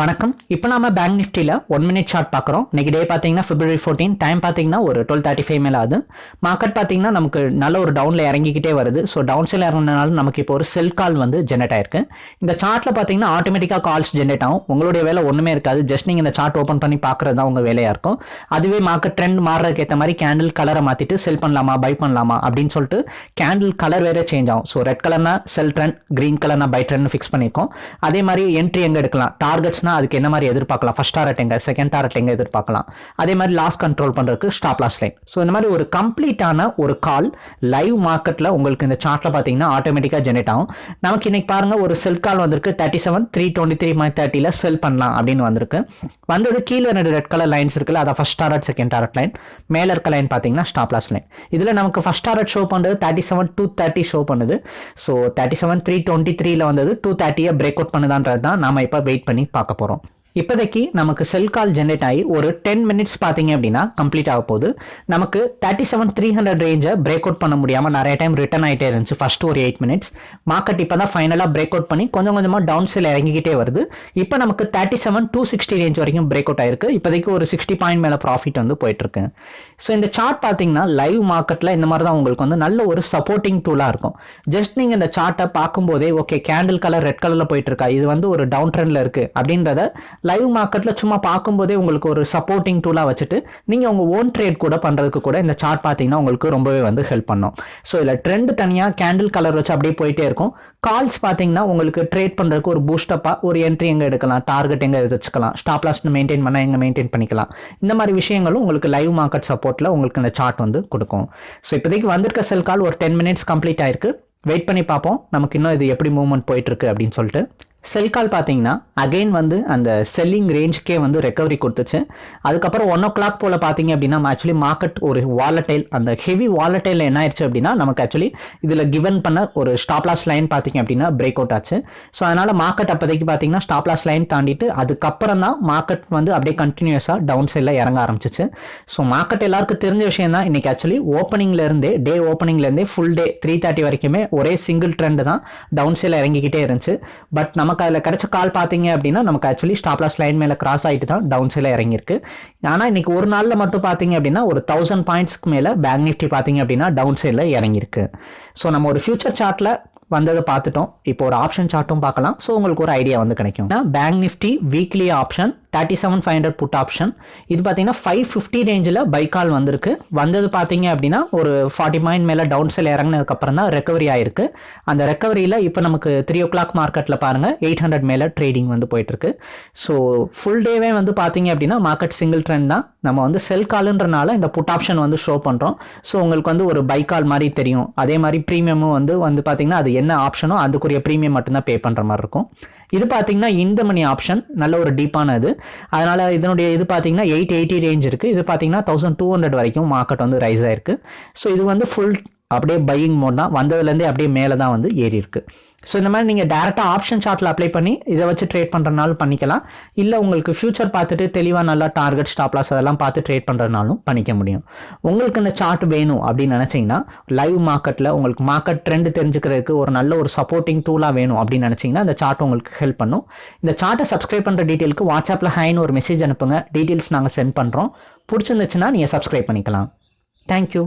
வணக்கம். இப்போ நம்ம பேங்க் நிஃப்டியில் ஒன் மினிட் சார்ட் பார்க்குறோம் இன்னைக்கு டே பார்த்தீங்கன்னா பிப்ரவரி ஃபோர்டீன் டைம் பார்த்தீங்கன்னா ஒரு டுவெல் தேர்ட்டி ஃபைவ் மேலே ஆகுது. மார்க்கெட் பார்த்தீங்கன்னா நமக்கு நல்ல ஒரு டவுனில் இறங்கிக்கிட்டே வருது. ஸோ டவுன் சைடில் இறங்கினால நமக்கு இப்போ ஒரு செல் கால் வந்து ஜென்ரேட் ஆயிருக்கு. இந்த சார்ட்டில் பார்த்தீங்கன்னா ஆட்டோமேட்டிக்காக கால்ஸ் ஜென்ரேட் ஆகும். உங்களுடைய வேலை ஒன்றுமே இருக்காது. ஜஸ்ட் நீங்கள் இந்த சார்ட் ஓப்பன் பண்ணி பார்க்குறது தான் உங்கள் வேலையாக இருக்கும். அதுவே மார்க்கெட் ட்ரெண்ட் மாறுறதுக்கு ஏற்ற மாதிரி கேண்டில் கலரை மாற்றிட்டு செல் பண்ணலாமா பை பண்ணலாமா அப்படின்னு சொல்லிட்டு கேண்டில் கலர் வேறு சேஞ்ச் ஆகும். ஸோ ரெட் கலர்னா செல் ட்ரெண்ட் கிரீன் கலர்னா பை ட்ரெண்ட் ஃபிக்ஸ் பண்ணியிருக்கோம் அதே மாதிரி என்ட்ரி எங்கே எடுக்கலாம்? டார்கெட்ஸ் டார்கெட்ஸ்னா அதுக்கு என்ன மாதிரி எதிர்பார்க்கலாம்? ஃபர்ஸ்ட் டாரட் எங்க செகண்ட் டாரட் எங்க எதிர்பார்க்கலாம். அதே மாதிரி லாஸ் கண்ட்ரோல் பண்ணுறதுக்கு ஸ்டாப் லாஸ் லைன் ஸோ இந்த மாதிரி ஒரு கம்ப்ளீட்டான ஒரு கால் லைவ் மார்க்கெட்டில் உங்களுக்கு இந்த சார்ட்டில் பார்த்தீங்கன்னா ஆட்டோமேட்டிக்காக ஜெனரேட் ஆகும். நமக்கு இன்னைக்கு பாருங்க ஒரு செல் கால் வந்திருக்கு. Thirty seven three twenty three my தேர்ட்டியில் செல் பண்ணலாம் அப்படின்னு வந்திருக்கு. வந்தது கீழே ரெண்டு ரெட் கலர் லைன்ஸ் இருக்குல்ல அதை first target second target line மேலே இருக்க லைன் பார்த்தீங்கன்னா ஸ்டாப் லாஸ் லைன் இதில் நமக்கு ஃபர்ஸ்ட் டாரட் ஷோ பண்ணுறது thirty seven two thirty show பண்ணுது. So thirty seven three twenty த்ரீல வந்தது டூ தேர்ட்டியை பிரேக் அவுட் பண்ணுதான்றது தான் நம்ம இப்போ வெயிட் பண்ணி பார்க்க போகிறோம் இப்போதைக்கு நமக்கு செல் கால் ஜென்ரேட் ஆகி ஒரு டென் மினிட்ஸ் பார்த்தீங்க அப்படின்னா கம்ப்ளீட் ஆக போகுது. நமக்கு தேர்ட்டி செவன் த்ரீ ஹண்ட்ரட் ரேஞ்சை பிரேக் அவுட் பண்ண முடியாமல் நிறைய டைம் ரிட்டர்ன் ஆகிட்டே இருந்துச்சு ஃபர்ஸ்ட் ஒரு எயிட் மினிட்ஸ் மார்க்கெட் இப்போ தான் ஃபைனலாக பிரேக் அவுட் பண்ணி கொஞ்சம் கொஞ்சமாக டவுன் சைல் இறங்கிக்கிட்டே வருது. இப்போ நமக்கு thirty seven two sixty range வரைக்கும் பிரேக் அவுட் ஆயிருக்கு. இப்போதைக்கு ஒரு சிக்ஸ்டி பாயிண்ட் மேலே ப்ராஃபிட் வந்து போயிட்டுருக்கு. ஸோ இந்த சார்ட் பார்த்தீங்கன்னா லைவ் மார்க்கெட்டில் இந்த மாதிரி தான் உங்களுக்கு வந்து நல்ல ஒரு சப்போர்ட்டிங் டூலாக இருக்கும். ஜஸ்ட் நீங்கள் இந்த சார்ட்டை பார்க்கும்போதே ஓகே கேண்டில் கலர் ரெட் கலரில் போயிட்டு இருக்கா இது வந்து ஒரு டவுன் ட்ரெண்டில் இருக்குது அப்படின்றத லைவ் மார்க்கெட்டில் சும்மா பார்க்கும்போதே உங்களுக்கு ஒரு சப்போர்ட்டிங் டூலாக வச்சுட்டு நீங்கள் உங்கள் ஓன் ட்ரேட் கூட பண்ணுறதுக்கு கூட இந்த சார்ட் பார்த்தீங்கன்னா உங்களுக்கு ரொம்பவே வந்து ஹெல்ப் பண்ணும். ஸோ இதில் ட்ரெண்ட் தனியாக கேண்டில் கலர் வச்சு அப்படியே போயிட்டே இருக்கும். கால்ஸ் பார்த்தீங்கன்னா உங்களுக்கு ட்ரேட் பண்ணுறதுக்கு ஒரு பூஸ்டப்பாக ஒரு என்ட்ரி எங்கே எடுக்கலாம் டார்கெட் எங்கே வச்சுக்கலாம் ஸ்டாப் லாஸ்ட் மெயின்டைன் பண்ணால் எங்கே மெயின்டைன் பண்ணிக்கலாம். இந்த மாதிரி விஷயங்களும் உங்களுக்கு லைவ் மார்க்கெட் சப்போர்ட்டில் உங்களுக்கு இந்த சார்ட் வந்து கொடுக்கும். ஸோ இப்போதைக்கு வந்திருக்க செல் கால் ஒரு டென் மினிட்ஸ் கம்ப்ளீட் ஆயிருக்கு. வெயிட் பண்ணி பார்ப்போம். நமக்கு இன்னும் இது எப்படி மூவ்மெண்ட் போயிட்டு இருக்கு அப்படின்னு சொல்லிட்டு. செல் கால் பார்த்தீங்கன்னா அகைன் வந்து அந்த செல்லிங் ரேஞ்சுக்கே வந்து ரெக்கவரி கொடுத்துச்சு. அதுக்கப்புறம் ஒன் ஓ கிளாக் போல் பார்த்தீங்க அப்படின்னா ஆக்சுவலி மார்க்கெட் ஒரு வாலட்டைல் அந்த ஹெவி வாலட்டைல் என்ன ஆயிடுச்சு அப்படின்னா நமக்கு ஆக்சுவலி இதில் கிவன் பண்ண ஒரு ஸ்டாப்லாஸ் லைன் பார்த்தீங்க அப்படின்னா பிரேக் அவுட் ஆச்சு. ஸோ அதனால் மார்க்கெட் அப்போதைக்கு பார்த்தீங்கன்னா ஸ்டாப்லாஸ் லைன் தாண்டிட்டு அதுக்கப்புறம் தான் மார்க்கெட் வந்து அப்படியே கண்டினியூஸாக டவுன் சைடில் இறங்க ஆரம்பிச்சிச்சு. ஸோ மார்க்கெட் எல்லாருக்கும் தெரிஞ்ச விஷயம் தான் இன்னைக்கு ஆக்சுவலி ஓப்பனிங்ல இருந்தே டே ஓப்பனிங்லேருந்தே ஃபுல் டே த்ரீ தேர்ட்டி வரைக்குமே ஒரே சிங்கிள் ட்ரெண்டு தான் டவுன் சைடில் இறங்கிக்கிட்டே இருந்துச்சு. பட் நமக்கு அதில் கிடைச்ச கால் பார்த்தீங்க அப்படின்னா நமக்கு ஆக்சுவலி ஸ்டாப்லாஸ் லைன் மேலே கிராஸ் ஆகிட்டு தான் டவுன் சைடில் இறங்கியிருக்கு. ஆனால் இன்னைக்கு ஒரு நாளில் மட்டும் பார்த்தீங்க அப்படின்னா ஒரு தௌசண்ட் பாயிண்ட்ஸ்க்கு மேலே பேங்க் நிஃப்டி பார்த்தீங்க அப்படின்னா டவுன் சைடில் இறங்கியிருக்கு. ஸோ நம்ம ஒரு ஃபியூச்சர் சார்ட்டில் வந்ததை பார்த்துட்டோம். இப்போ ஒரு ஆப்ஷன் சார்ட்டும் பார்க்கலாம். ஸோ உங்களுக்கு ஒரு ஐடியா வந்து கிடைக்கும். Bank Nifty weekly option thirty seven five hundred put option இது பார்த்தீங்கன்னா ஃபைவ் ஃபிஃப்டி ரேஞ்சில் பைக்கால் வந்திருக்கு. வந்தது பார்த்தீங்க அப்படின்னா ஒரு ஃபார்ட்டி பாயிண்ட் மேலே டவுன் செல் இறங்கினதுக்கப்புறம் தான் ரெக்கவரி ஆயிருக்கு. அந்த ரெக்கவரியில் இப்போ நமக்கு த்ரீ ஓ கிளாக் மார்க்கெட்டில் பாருங்கள் எயிட் ஹண்ட்ரட் மேலே ட்ரேடிங் வந்து போயிட்டுருக்கு. ஸோ ஃபுல் டேவே வந்து பார்த்தீங்க அப்படின்னா மார்க்கெட் சிங்கிள் ட்ரெண்ட் தான். நம்ம வந்து செல் காலுன்றனால இந்த புட் ஆப்ஷன் வந்து ஷோ பண்ணுறோம் ஸோ உங்களுக்கு வந்து ஒரு பைக்கால் மாதிரி தெரியும். அதே மாதிரி ப்ரீமியமும் வந்து வந்து பார்த்தீங்கன்னா அது என்ன ஆப்ஷனோ அதுக்குரிய ப்ரீமியம் மட்டும்தான் பே பண்ணுற மாதிரி இருக்கும். இது பார்த்தீங்கன்னா இந்த மணி ஆப்ஷன் நல்ல ஒரு டீப்பான இது அதனால் இதனுடைய இது பார்த்தீங்கன்னா எயிட் எயிட்டி ரேஞ்ச் இருக்குது இது பார்த்தீங்கன்னா தௌசண்ட் டூ ஹண்ட்ரட் வரைக்கும் மார்க்கெட் வந்து ரைஸ் ஆயிருக்கு. ஸோ இது வந்து ஃபுல் அப்படியே பையிங் மோட் தான். வந்ததுலேருந்தே அப்படியே மேலே தான் வந்து ஏறி இருக்கு. ஸோ இந்த மாதிரி நீங்கள் டேரெக்டாக ஆப்ஷன் சார்ட்டில் அப்ளை பண்ணி இதை வச்சு ட்ரேட் பண்ணுறதுனாலும் பண்ணிக்கலாம். இல்லை உங்களுக்கு ஃபியூச்சர் பார்த்துட்டு தெளிவாக நல்லா டார்கெட் ஸ்டாப்லாஸ் அதெல்லாம் பார்த்து ட்ரேட் பண்ணுறதுனாலும் பண்ணிக்க முடியும். உங்களுக்கு இந்த சார்ட் வேணும் அப்படின்னு நினச்சிங்கன்னா லைவ் மார்க்கெட்டில் உங்களுக்கு மார்க்கெட் ட்ரெண்ட் தெரிஞ்சுக்கிறதுக்கு ஒரு நல்ல ஒரு சப்போர்ட்டிங் டூலாக வேணும் அப்படின்னு நினச்சிங்கன்னா இந்த சார்ட் உங்களுக்கு ஹெல்ப் பண்ணும். இந்த சார்ட்டை சப்ஸ்கிரைப் பண்ணுற டீட்டெயிலுக்கு வாட்ஸ்அப்பில் ஹைன்னு ஒரு மெசேஜ் அனுப்புங்க. டீட்டெயில்ஸ் நாங்கள் சென்ட் பண்ணுறோம் பிடிச்சிருந்துச்சுன்னா நீங்கள் சப்ஸ்கிரைப் பண்ணிக்கலாம். தேங்க்யூ